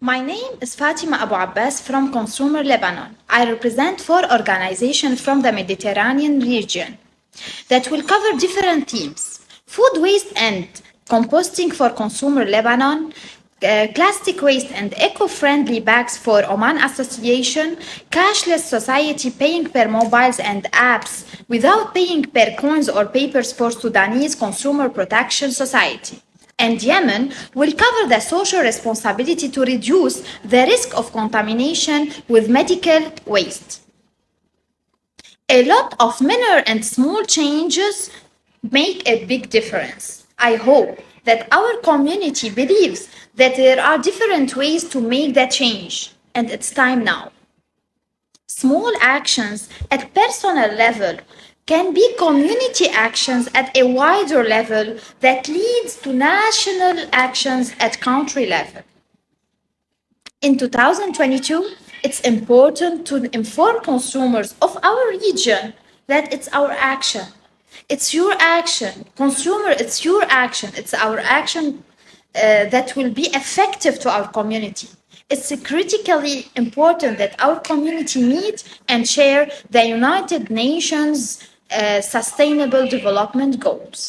My name is Fatima Abu Abbas from Consumer Lebanon. I represent four organizations from the Mediterranean region that will cover different themes. Food waste and composting for Consumer Lebanon, uh, plastic waste and eco-friendly bags for Oman Association, cashless society paying per mobiles and apps without paying per coins or papers for Sudanese Consumer Protection Society and Yemen will cover the social responsibility to reduce the risk of contamination with medical waste. A lot of minor and small changes make a big difference. I hope that our community believes that there are different ways to make that change, and it's time now. Small actions at personal level can be community actions at a wider level that leads to national actions at country level. In 2022, it's important to inform consumers of our region that it's our action. It's your action. Consumer, it's your action. It's our action uh, that will be effective to our community. It's critically important that our community meet and share the United Nations Uh, sustainable Development Goals.